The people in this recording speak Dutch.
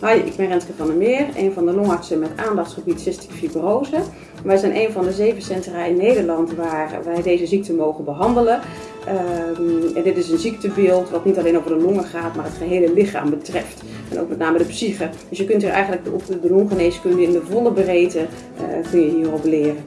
Hoi, ik ben Renske van der Meer, een van de longartsen met aandachtsgebied cystic fibrose. Wij zijn een van de zeven centra in Nederland waar wij deze ziekte mogen behandelen. Um, en dit is een ziektebeeld wat niet alleen over de longen gaat, maar het gehele lichaam betreft. En ook met name de psyche. Dus je kunt hier eigenlijk op de longgeneeskunde in de volle breedte uh, kun je hierop leren.